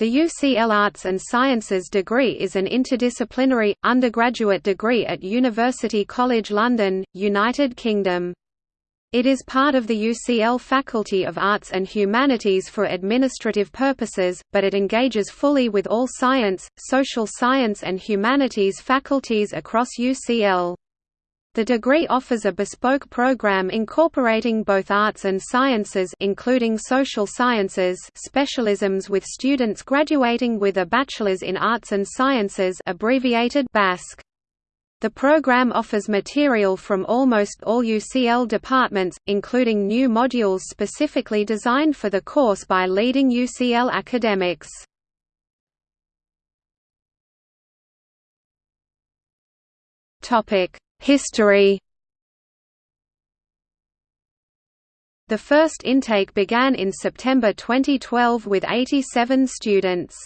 The UCL Arts and Sciences degree is an interdisciplinary, undergraduate degree at University College London, United Kingdom. It is part of the UCL Faculty of Arts and Humanities for administrative purposes, but it engages fully with all science, social science and humanities faculties across UCL. The degree offers a bespoke program incorporating both arts and sciences including social sciences specialisms with students graduating with a bachelor's in arts and sciences abbreviated BASC. The program offers material from almost all UCL departments, including new modules specifically designed for the course by leading UCL academics. Topic History The first intake began in September 2012 with 87 students.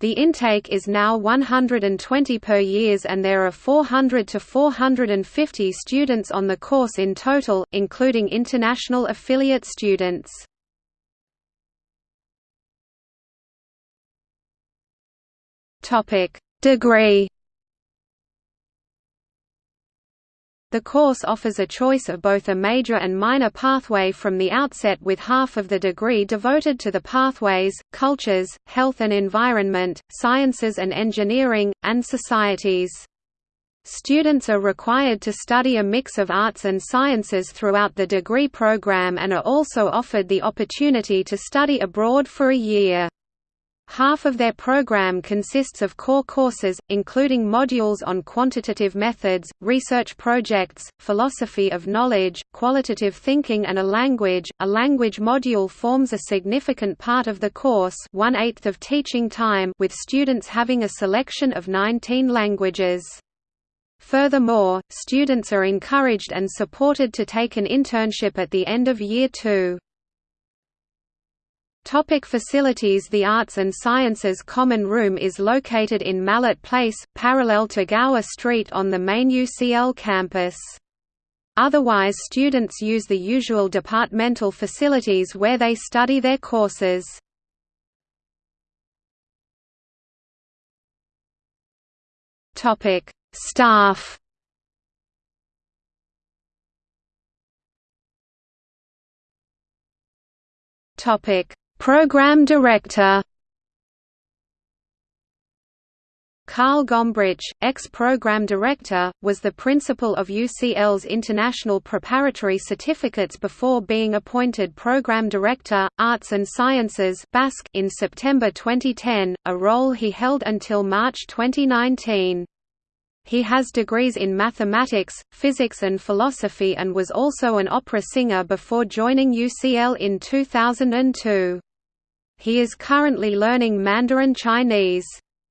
The intake is now 120 per years and there are 400 to 450 students on the course in total, including international affiliate students. Degree The course offers a choice of both a major and minor pathway from the outset with half of the degree devoted to the pathways, cultures, health and environment, sciences and engineering, and societies. Students are required to study a mix of arts and sciences throughout the degree program and are also offered the opportunity to study abroad for a year. Half of their program consists of core courses, including modules on quantitative methods, research projects, philosophy of knowledge, qualitative thinking and a language. A language module forms a significant part of the course one-eighth of teaching time with students having a selection of 19 languages. Furthermore, students are encouraged and supported to take an internship at the end of year two. Topic facilities The Arts and Sciences Common Room is located in Mallet Place, parallel to Gower Street on the main UCL campus. Otherwise students use the usual departmental facilities where they study their courses. Staff Topic Program Director Carl Gombrich, ex-program director, was the principal of UCL's International Preparatory Certificates before being appointed Program Director, Arts and Sciences in September 2010, a role he held until March 2019. He has degrees in mathematics, physics and philosophy and was also an opera singer before joining UCL in 2002. He is currently learning Mandarin Chinese.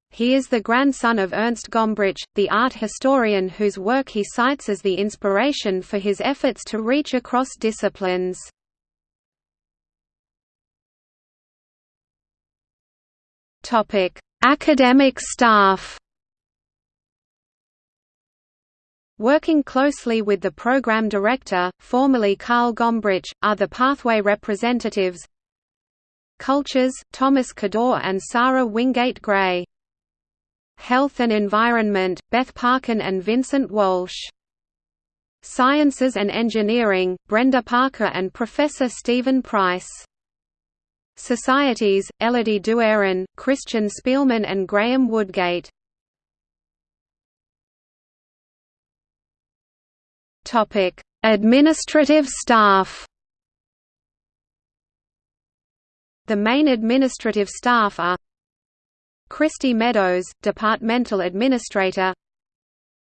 He is the grandson of Ernst Gombrich, the art historian whose work he cites as the inspiration for his efforts to reach across disciplines. Academic staff Working closely with the program director, formerly Carl Gombrich, are the pathway representatives Cultures, Thomas Cador and Sarah Wingate Gray. Health and Environment, Beth Parkin and Vincent Walsh. Sciences and Engineering, Brenda Parker and Professor Stephen Price. Societies, Elodie Douarin, Christian Spielman and Graham Woodgate. Administrative staff The main administrative staff are Christy Meadows, Departmental Administrator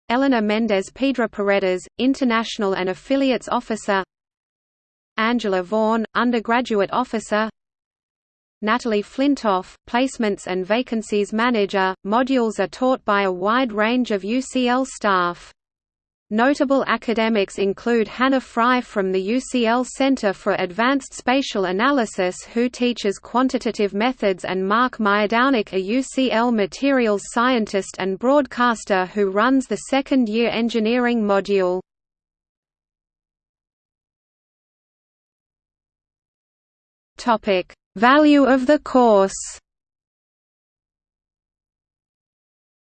Eleanor Mendez Pedra Paredes, International and Affiliates Officer Angela Vaughan, Undergraduate Officer Natalie Flintoff, Placements and Vacancies Manager. Modules are taught by a wide range of UCL staff. Notable academics include Hannah Fry from the UCL Center for Advanced Spatial Analysis who teaches quantitative methods and Mark Miodownik a UCL materials scientist and broadcaster who runs the second-year engineering module. Value of the course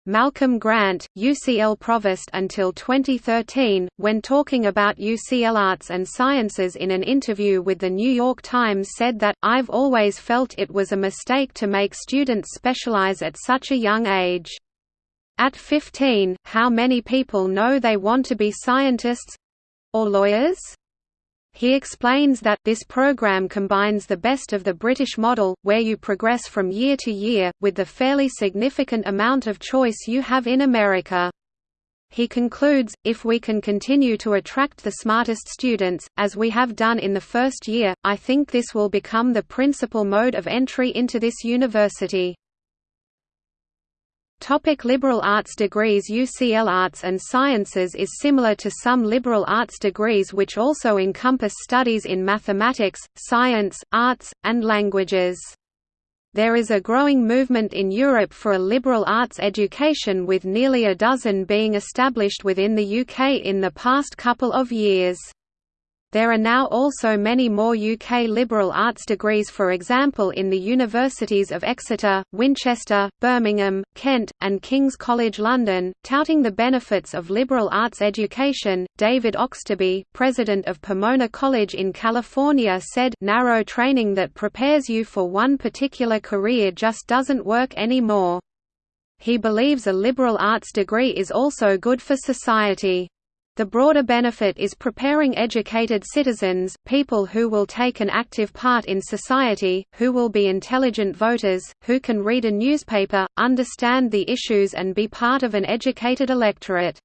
Malcolm Grant, UCL Provost until 2013, when talking about UCL Arts and Sciences in an interview with The New York Times said that, I've always felt it was a mistake to make students specialize at such a young age. At 15, how many people know they want to be scientists—or lawyers? He explains that this program combines the best of the British model, where you progress from year to year, with the fairly significant amount of choice you have in America. He concludes, if we can continue to attract the smartest students, as we have done in the first year, I think this will become the principal mode of entry into this university. Topic liberal arts degrees UCL Arts and Sciences is similar to some liberal arts degrees which also encompass studies in mathematics, science, arts, and languages. There is a growing movement in Europe for a liberal arts education with nearly a dozen being established within the UK in the past couple of years. There are now also many more UK liberal arts degrees for example in the universities of Exeter, Winchester, Birmingham, Kent, and King's College London, touting the benefits of liberal arts education. David Oxtoby, president of Pomona College in California said, narrow training that prepares you for one particular career just doesn't work anymore. He believes a liberal arts degree is also good for society. The broader benefit is preparing educated citizens, people who will take an active part in society, who will be intelligent voters, who can read a newspaper, understand the issues and be part of an educated electorate.